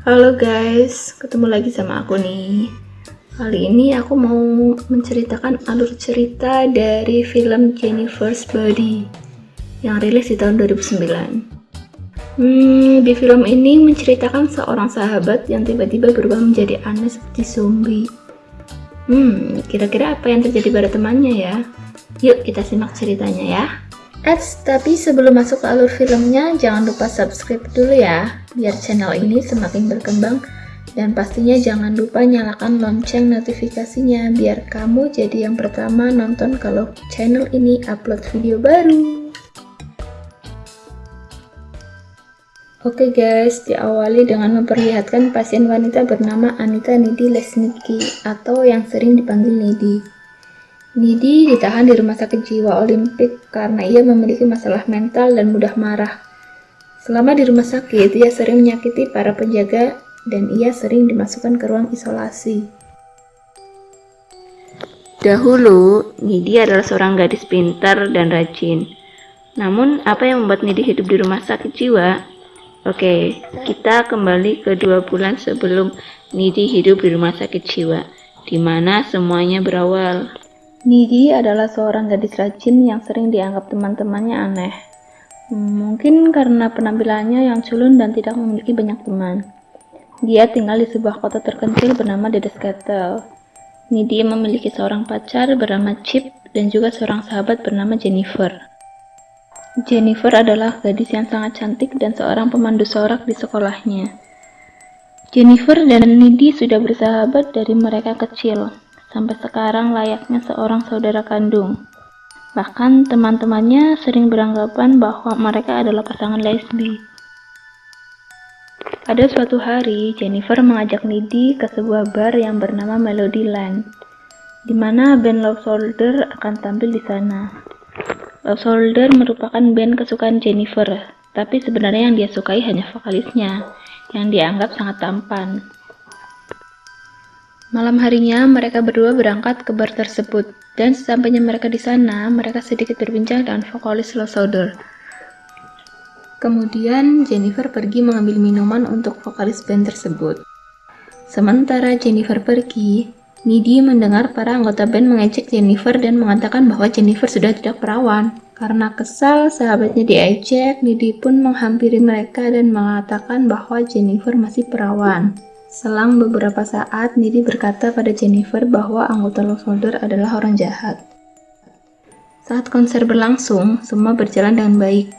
Halo guys, ketemu lagi sama aku nih. Kali ini aku mau menceritakan alur cerita dari film Jennifer's Body yang rilis di tahun 2009. Hmm, di film ini menceritakan seorang sahabat yang tiba-tiba berubah menjadi aneh seperti zombie. Hmm, kira-kira apa yang terjadi pada temannya ya? Yuk kita simak ceritanya ya. Eits, tapi sebelum masuk ke alur filmnya, jangan lupa subscribe dulu ya, biar channel ini semakin berkembang. Dan pastinya jangan lupa nyalakan lonceng notifikasinya, biar kamu jadi yang pertama nonton kalau channel ini upload video baru. Oke guys, diawali dengan memperlihatkan pasien wanita bernama Anita Nidi Lesniki, atau yang sering dipanggil Nidi. Nidi ditahan di rumah sakit jiwa Olimpik karena ia memiliki masalah mental dan mudah marah. Selama di rumah sakit, ia sering menyakiti para penjaga dan ia sering dimasukkan ke ruang isolasi. Dahulu, Nidi adalah seorang gadis pintar dan rajin. Namun, apa yang membuat Nidi hidup di rumah sakit jiwa? Oke, kita kembali ke dua bulan sebelum Nidi hidup di rumah sakit jiwa, di mana semuanya berawal. Nidi adalah seorang gadis rajin yang sering dianggap teman-temannya aneh. Mungkin karena penampilannya yang culun dan tidak memiliki banyak teman. Dia tinggal di sebuah kota terpencil bernama Dedes Kettle. Nidi memiliki seorang pacar bernama Chip dan juga seorang sahabat bernama Jennifer. Jennifer adalah gadis yang sangat cantik dan seorang pemandu sorak di sekolahnya. Jennifer dan Nidi sudah bersahabat dari mereka kecil sampai sekarang layaknya seorang saudara kandung. Bahkan teman-temannya sering beranggapan bahwa mereka adalah pasangan lesbi. Pada suatu hari, Jennifer mengajak Nidi ke sebuah bar yang bernama Melody Land, di mana band Love Soldier akan tampil di sana. Love Soldier merupakan band kesukaan Jennifer, tapi sebenarnya yang dia sukai hanya vokalisnya, yang dianggap sangat tampan. Malam harinya, mereka berdua berangkat ke bar tersebut, dan sesampainya mereka di sana, mereka sedikit berbincang dengan vokalis Low Solder. Kemudian, Jennifer pergi mengambil minuman untuk vokalis band tersebut. Sementara Jennifer pergi, Nidi mendengar para anggota band mengecek Jennifer dan mengatakan bahwa Jennifer sudah tidak perawan. Karena kesal sahabatnya diejek, Nidi pun menghampiri mereka dan mengatakan bahwa Jennifer masih perawan. Selang beberapa saat, Nidi berkata pada Jennifer bahwa anggota Love Soldier adalah orang jahat. Saat konser berlangsung, semua berjalan dengan baik,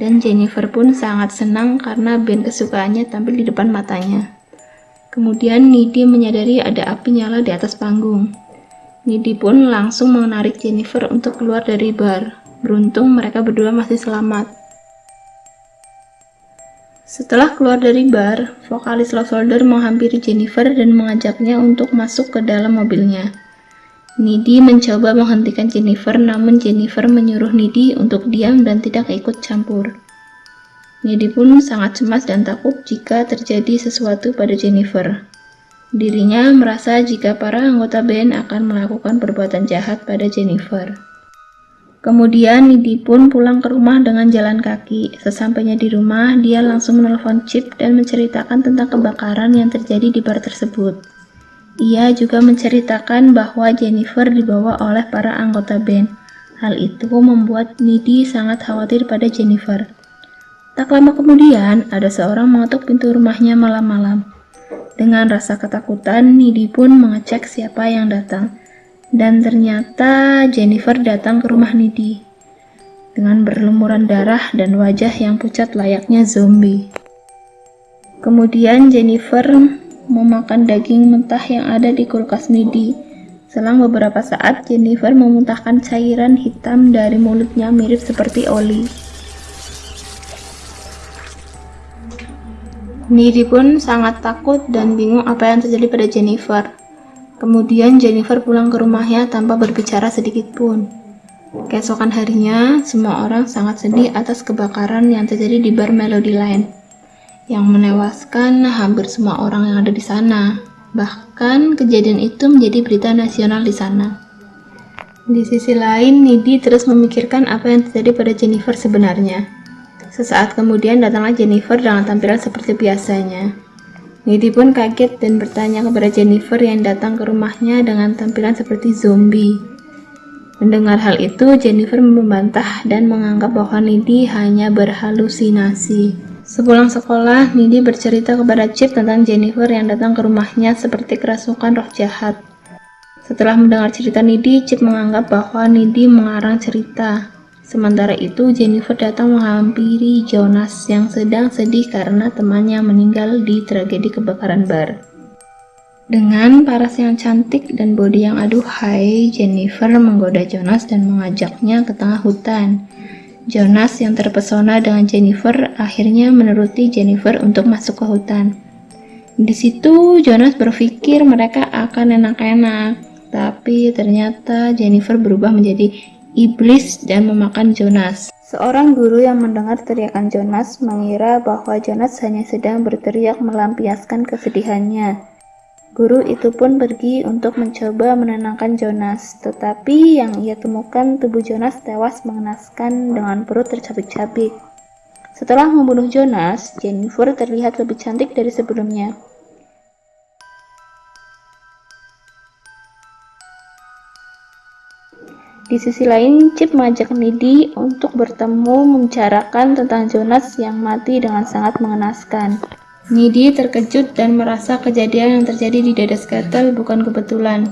dan Jennifer pun sangat senang karena band kesukaannya tampil di depan matanya. Kemudian Nidi menyadari ada api nyala di atas panggung. Nidi pun langsung menarik Jennifer untuk keluar dari bar. Beruntung mereka berdua masih selamat. Setelah keluar dari bar, vokalis Love Soldier menghampiri Jennifer dan mengajaknya untuk masuk ke dalam mobilnya. Nidi mencoba menghentikan Jennifer, namun Jennifer menyuruh Nidi untuk diam dan tidak ikut campur. Nidi pun sangat cemas dan takut jika terjadi sesuatu pada Jennifer. Dirinya merasa jika para anggota band akan melakukan perbuatan jahat pada Jennifer. Kemudian Nidi pun pulang ke rumah dengan jalan kaki. Sesampainya di rumah, dia langsung menelpon Chip dan menceritakan tentang kebakaran yang terjadi di bar tersebut. Ia juga menceritakan bahwa Jennifer dibawa oleh para anggota band. Hal itu membuat Nidi sangat khawatir pada Jennifer. Tak lama kemudian, ada seorang mengetuk pintu rumahnya malam-malam. Dengan rasa ketakutan, Nidi pun mengecek siapa yang datang. Dan ternyata Jennifer datang ke rumah Nidi dengan berlumuran darah dan wajah yang pucat layaknya zombie. Kemudian Jennifer memakan daging mentah yang ada di kulkas Nidi. Selang beberapa saat, Jennifer memuntahkan cairan hitam dari mulutnya mirip seperti oli. Nidi pun sangat takut dan bingung apa yang terjadi pada Jennifer. Kemudian Jennifer pulang ke rumahnya tanpa berbicara sedikit pun. Keesokan harinya, semua orang sangat sedih atas kebakaran yang terjadi di bar Melody Line, yang menewaskan hampir semua orang yang ada di sana. Bahkan kejadian itu menjadi berita nasional di sana. Di sisi lain, Nidi terus memikirkan apa yang terjadi pada Jennifer sebenarnya. Sesaat kemudian datanglah Jennifer dengan tampilan seperti biasanya. Nidi pun kaget dan bertanya kepada Jennifer yang datang ke rumahnya dengan tampilan seperti zombie. Mendengar hal itu, Jennifer membantah dan menganggap bahwa Nidi hanya berhalusinasi. Sepulang sekolah, Nidi bercerita kepada Chip tentang Jennifer yang datang ke rumahnya seperti kerasukan roh jahat. Setelah mendengar cerita Nidi, Chip menganggap bahwa Nidi mengarang cerita. Sementara itu, Jennifer datang menghampiri Jonas yang sedang sedih karena temannya meninggal di tragedi kebakaran bar. Dengan paras yang cantik dan bodi yang aduhai, Jennifer menggoda Jonas dan mengajaknya ke tengah hutan. Jonas yang terpesona dengan Jennifer akhirnya menuruti Jennifer untuk masuk ke hutan. Di situ Jonas berpikir mereka akan enak-enak, tapi ternyata Jennifer berubah menjadi iblis dan memakan Jonas. Seorang guru yang mendengar teriakan Jonas mengira bahwa Jonas hanya sedang berteriak melampiaskan kesedihannya. Guru itu pun pergi untuk mencoba menenangkan Jonas, tetapi yang ia temukan tubuh Jonas tewas mengenaskan dengan perut tercabik-cabik. Setelah membunuh Jonas, Jennifer terlihat lebih cantik dari sebelumnya. Di sisi lain, Chip mengajak Nidi untuk bertemu membicarakan tentang Jonas yang mati dengan sangat mengenaskan. Nidi terkejut dan merasa kejadian yang terjadi di dada Kettle bukan kebetulan.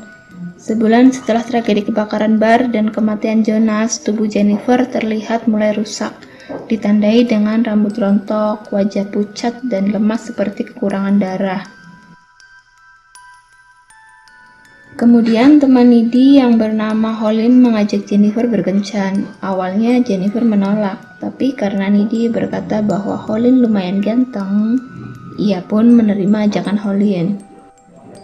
Sebulan setelah tragedi kebakaran bar dan kematian Jonas, tubuh Jennifer terlihat mulai rusak, ditandai dengan rambut rontok, wajah pucat, dan lemas seperti kekurangan darah. Kemudian teman Nidi yang bernama Holin mengajak Jennifer berkencan. Awalnya Jennifer menolak, tapi karena Nidi berkata bahwa Holin lumayan ganteng, ia pun menerima ajakan Holin.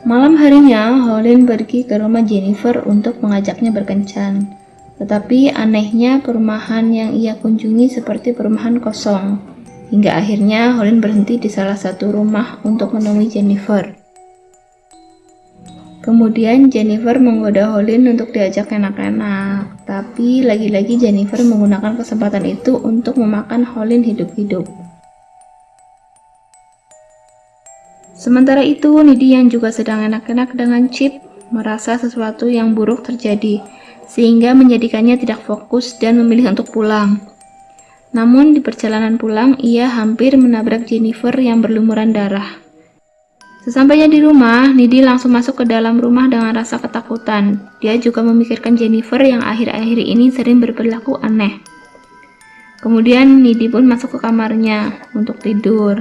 Malam harinya, Holin pergi ke rumah Jennifer untuk mengajaknya berkencan. Tetapi anehnya perumahan yang ia kunjungi seperti perumahan kosong. Hingga akhirnya Holin berhenti di salah satu rumah untuk menemui Jennifer. Kemudian Jennifer menggoda Holin untuk diajak enak-enak, tapi lagi-lagi Jennifer menggunakan kesempatan itu untuk memakan Holin hidup-hidup. Sementara itu, Nidi yang juga sedang enak-enak dengan Chip merasa sesuatu yang buruk terjadi, sehingga menjadikannya tidak fokus dan memilih untuk pulang. Namun di perjalanan pulang, ia hampir menabrak Jennifer yang berlumuran darah. Sesampainya di rumah, Nidi langsung masuk ke dalam rumah dengan rasa ketakutan. Dia juga memikirkan Jennifer yang akhir-akhir ini sering berperilaku aneh. Kemudian Nidi pun masuk ke kamarnya untuk tidur.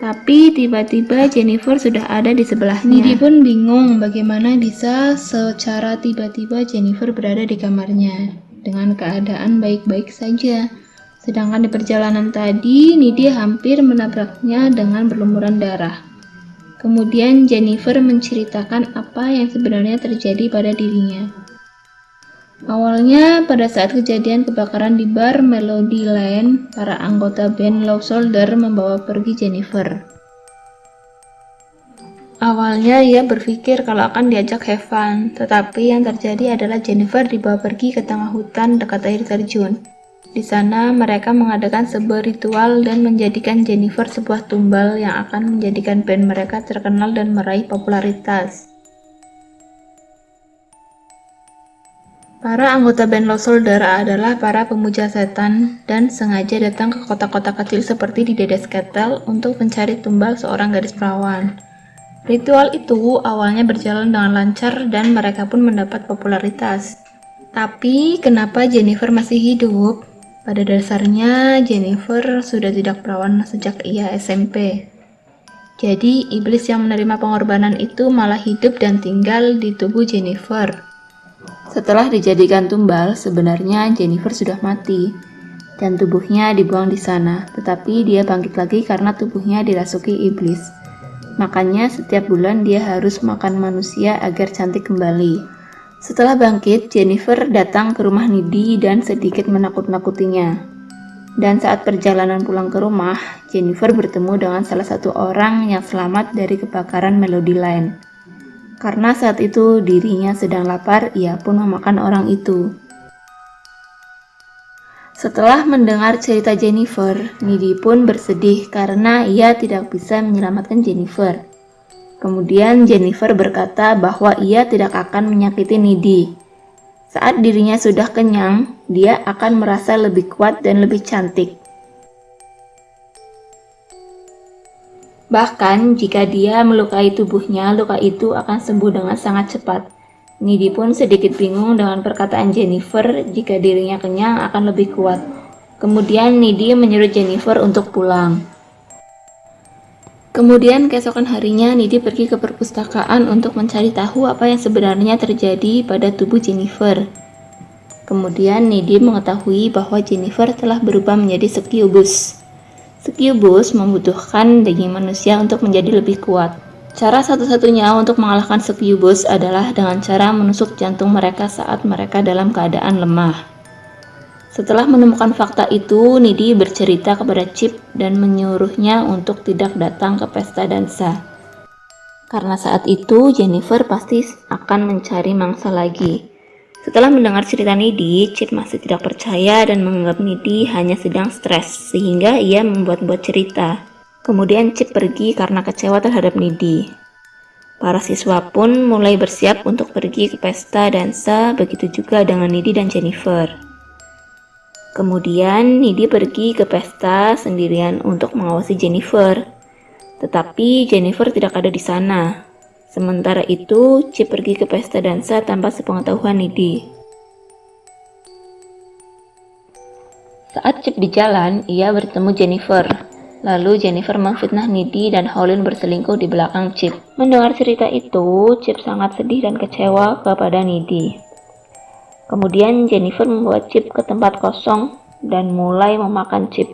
Tapi tiba-tiba Jennifer sudah ada di sebelahnya. Nidi pun bingung bagaimana bisa secara tiba-tiba Jennifer berada di kamarnya dengan keadaan baik-baik saja. Sedangkan di perjalanan tadi, Nidi hampir menabraknya dengan berlumuran darah. Kemudian Jennifer menceritakan apa yang sebenarnya terjadi pada dirinya. Awalnya, pada saat kejadian kebakaran di bar Melody Lane, para anggota band Low Soldier membawa pergi Jennifer. Awalnya ia berpikir kalau akan diajak have fun, tetapi yang terjadi adalah Jennifer dibawa pergi ke tengah hutan dekat air terjun. Di sana, mereka mengadakan sebuah ritual dan menjadikan Jennifer sebuah tumbal yang akan menjadikan band mereka terkenal dan meraih popularitas. Para anggota band Lost Soldier adalah para pemuja setan dan sengaja datang ke kota-kota kecil seperti di Dedes Kettle untuk mencari tumbal seorang gadis perawan. Ritual itu awalnya berjalan dengan lancar dan mereka pun mendapat popularitas. Tapi kenapa Jennifer masih hidup? Pada dasarnya, Jennifer sudah tidak perawan sejak ia SMP. Jadi, iblis yang menerima pengorbanan itu malah hidup dan tinggal di tubuh Jennifer. Setelah dijadikan tumbal, sebenarnya Jennifer sudah mati dan tubuhnya dibuang di sana, tetapi dia bangkit lagi karena tubuhnya dirasuki iblis. Makanya setiap bulan dia harus makan manusia agar cantik kembali. Setelah bangkit, Jennifer datang ke rumah Nidi dan sedikit menakut-nakutinya. Dan saat perjalanan pulang ke rumah, Jennifer bertemu dengan salah satu orang yang selamat dari kebakaran Melody Line. Karena saat itu dirinya sedang lapar, ia pun memakan orang itu. Setelah mendengar cerita Jennifer, Nidi pun bersedih karena ia tidak bisa menyelamatkan Jennifer. Kemudian Jennifer berkata bahwa ia tidak akan menyakiti Nidi. Saat dirinya sudah kenyang, dia akan merasa lebih kuat dan lebih cantik. Bahkan jika dia melukai tubuhnya, luka itu akan sembuh dengan sangat cepat. Nidi pun sedikit bingung dengan perkataan Jennifer jika dirinya kenyang akan lebih kuat. Kemudian Nidi menyuruh Jennifer untuk pulang. Kemudian keesokan harinya Nidi pergi ke perpustakaan untuk mencari tahu apa yang sebenarnya terjadi pada tubuh Jennifer. Kemudian Nidi mengetahui bahwa Jennifer telah berubah menjadi Succubus. Succubus membutuhkan daging manusia untuk menjadi lebih kuat. Cara satu-satunya untuk mengalahkan Succubus adalah dengan cara menusuk jantung mereka saat mereka dalam keadaan lemah. Setelah menemukan fakta itu, Nidi bercerita kepada Chip dan menyuruhnya untuk tidak datang ke pesta dansa. Karena saat itu Jennifer pasti akan mencari mangsa lagi. Setelah mendengar cerita Nidi, Chip masih tidak percaya dan menganggap Nidi hanya sedang stres, sehingga ia membuat-buat cerita. Kemudian Chip pergi karena kecewa terhadap Nidi. Para siswa pun mulai bersiap untuk pergi ke pesta dansa, begitu juga dengan Nidi dan Jennifer. Kemudian Nidi pergi ke pesta sendirian untuk mengawasi Jennifer. Tetapi Jennifer tidak ada di sana. Sementara itu, Chip pergi ke pesta dansa tanpa sepengetahuan Nidi. Saat Chip di jalan, ia bertemu Jennifer. Lalu Jennifer memfitnah Nidi dan Holin berselingkuh di belakang Chip. Mendengar cerita itu, Chip sangat sedih dan kecewa kepada Nidi. Kemudian Jennifer membawa Chip ke tempat kosong dan mulai memakan Chip.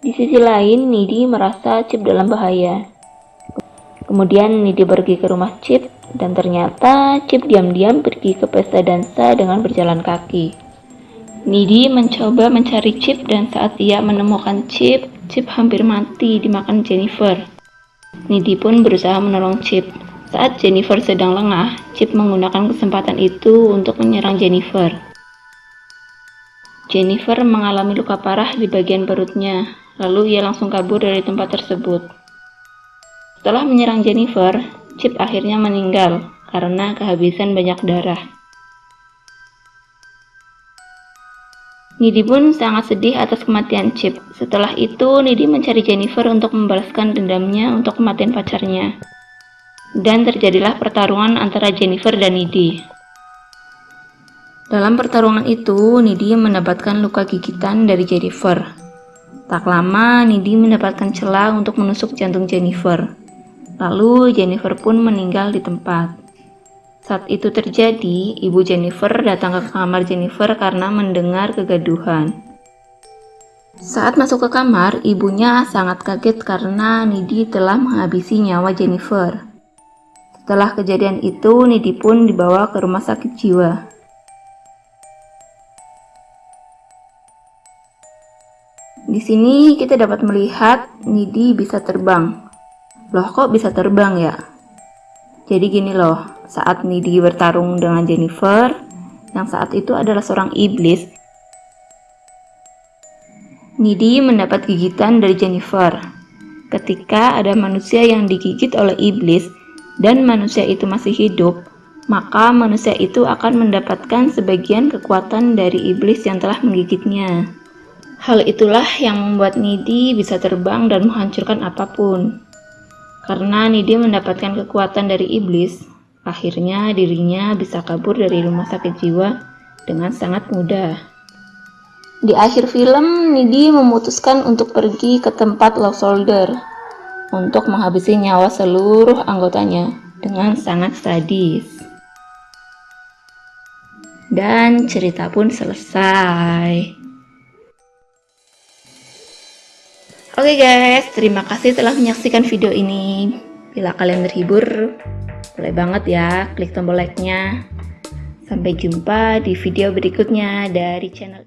Di sisi lain, Nidi merasa Chip dalam bahaya. Kemudian Nidi pergi ke rumah Chip dan ternyata Chip diam-diam pergi ke pesta dansa dengan berjalan kaki. Nidi mencoba mencari Chip dan saat ia menemukan Chip, Chip hampir mati dimakan Jennifer. Nidi pun berusaha menolong Chip. Saat Jennifer sedang lengah, Chip menggunakan kesempatan itu untuk menyerang Jennifer. Jennifer mengalami luka parah di bagian perutnya, lalu ia langsung kabur dari tempat tersebut. Setelah menyerang Jennifer, Chip akhirnya meninggal karena kehabisan banyak darah. Nidi pun sangat sedih atas kematian Chip. Setelah itu, Nidi mencari Jennifer untuk membalaskan dendamnya untuk kematian pacarnya. Dan terjadilah pertarungan antara Jennifer dan Nidi. Dalam pertarungan itu, Nidi mendapatkan luka gigitan dari Jennifer. Tak lama, Nidi mendapatkan celah untuk menusuk jantung Jennifer. Lalu Jennifer pun meninggal di tempat. Saat itu terjadi, ibu Jennifer datang ke kamar Jennifer karena mendengar kegaduhan. Saat masuk ke kamar, ibunya sangat kaget karena Nidi telah menghabisi nyawa Jennifer. Setelah kejadian itu, Nidi pun dibawa ke rumah sakit jiwa. Di sini kita dapat melihat Nidi bisa terbang. Loh kok bisa terbang ya? Jadi gini loh, saat Nidi bertarung dengan Jennifer, yang saat itu adalah seorang iblis, Nidi mendapat gigitan dari Jennifer. Ketika ada manusia yang digigit oleh iblis dan manusia itu masih hidup, maka manusia itu akan mendapatkan sebagian kekuatan dari iblis yang telah menggigitnya. Hal itulah yang membuat Nidi bisa terbang dan menghancurkan apa pun. Karena Nidi mendapatkan kekuatan dari iblis, akhirnya dirinya bisa kabur dari rumah sakit jiwa dengan sangat mudah. Di akhir film, Nidi memutuskan untuk pergi ke tempat Love Soldier untuk menghabisi nyawa seluruh anggotanya dengan sangat sadis. Dan cerita pun selesai. Oke guys, terima kasih telah menyaksikan video ini. Bila kalian terhibur, boleh banget ya klik tombol like-nya. Sampai jumpa di video berikutnya dari channel